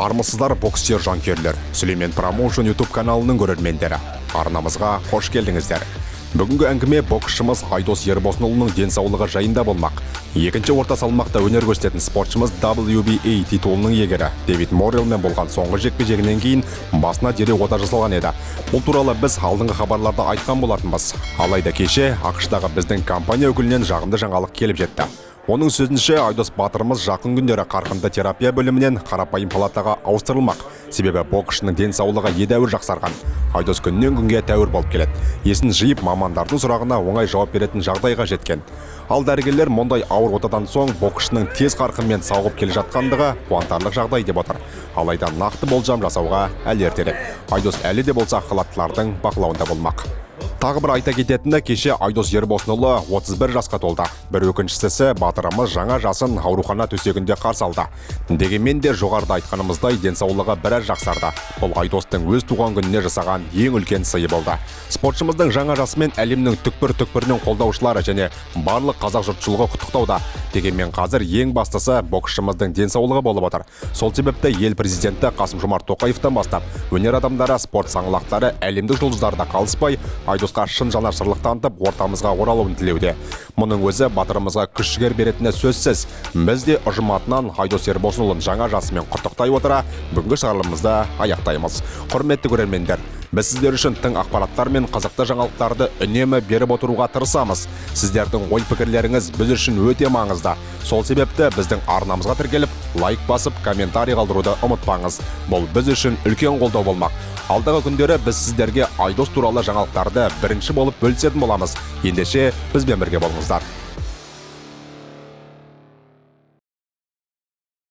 армысыздар бокстер жанкүйерлер. Сүлеймен промоушн ютуб каналының көрермендері. Арнамызға қош келдіңіздер. Бүгінгі әңгіме боксшымыз айдос ербосынұлының денсаулығы жайында болмақ. Екінші орта салмақта өнер көрсететін спортшымыз WBA титулының иегері дэвид моррелмен болған соңғы жекпе жегінен кейін басына дереу ота жасалған еді. Бұл туралы біз алдыңғы хабарларда айтқан болатынбыз. Алайда кеше ақш-тағы біздің компания өкілінен жағымды жаңалық келіп жетті. Оның сөзінше айдос батырымыз жақын күндері қарқынды терапия бөлімінен қарапайым палатаға ауыстырылмақ. Себебі боксшының денсаулығы едәуір жақсарған. Айдос күннен күнге тәуір болып келеді. Есін жиып мамандардың сұрағына оңай жауап беретін жағдайға жеткен. Ал дәрігерлер мұндай ауыр отадан соң боксшының тез қарқынмен сауығып келе жатқандығы қуантарлық жағдай деп отыр. Алайда нақты болжам жасауға әлі ертерек. Айдос әлі де болса халаттылардың бақылауында болмақ. Тағы бір айта кететіні кеше айдос ербосынұлы 31 жасқа толды. Бір өкініштісі батырымыз жаңа жасын аурухана төсегінде қарсы алды. Дегенмен де жоғарыда айтқанымыздай денсаулығы біраз жақсарды. Бұл айдостың өз туған күніне жасаған ең үлкен сыйы болды. Спортшымыздың жаңа жасымен әлемнің түкпір түкпірінен қолдаушылары және барлық қазақ жұртшылығы құттықтауда. Дегенмен қазір ең бастысы боксшымыздың денсаулығы болып отыр. Сол себепті ел президенті қасым жомарт тоқаевтан бастап өнер адамдары спорт саңлақтары әлемдік жұлдыздары да қалыспай айдосқа шын жанашырлық танытып ортамызға оралуын тілеуде. Мұның өзі батырымызға күш жігер беретіні сөзсіз. Біз де ұжым атынан айдос ербосынұлын жаңа жасымен құттықтай отыра бүгінгі шығарылымызды аяқтаймыз. Құрметті көрермендер біз сіздер үшін тың ақпараттар мен қызықты жаңалықтарды үнемі беріп отыруға тырысамыз. Сіздердің ой пікірлеріңіз біз үшін өте маңызды. Сол себепті біздің арнамызға тіркеліп лайк басып комментарий қалдыруды ұмытпаңыз. Бұл біз үшін үлкен қолдау болмақ. Алдағы күндері біз сіздерге айдос туралы жаңалықтарды бірінші болып бөлісетін боламыз. Ендеше бізбен бірге болыңыздар.